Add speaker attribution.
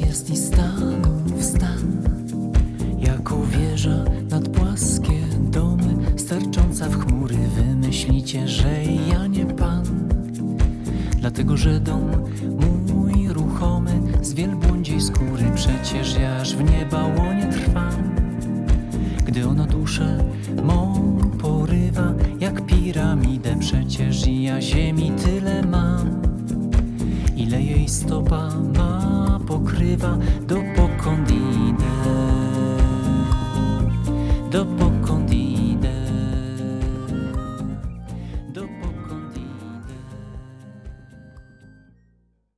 Speaker 1: jest i stanów stan. Jako wieża nad płaskie domy Stercząca w chmury Wymyślicie, że ja nie pan. Dlatego, że dom mój ruchomy Z wielbłądziej skóry Przecież jaż w nieba łonie trwam. Gdy ono duszę mą porywa Jak piramidę Przecież ja ziemi tyle mam stopa ma pokrywa Dopokąd idę Dopokąd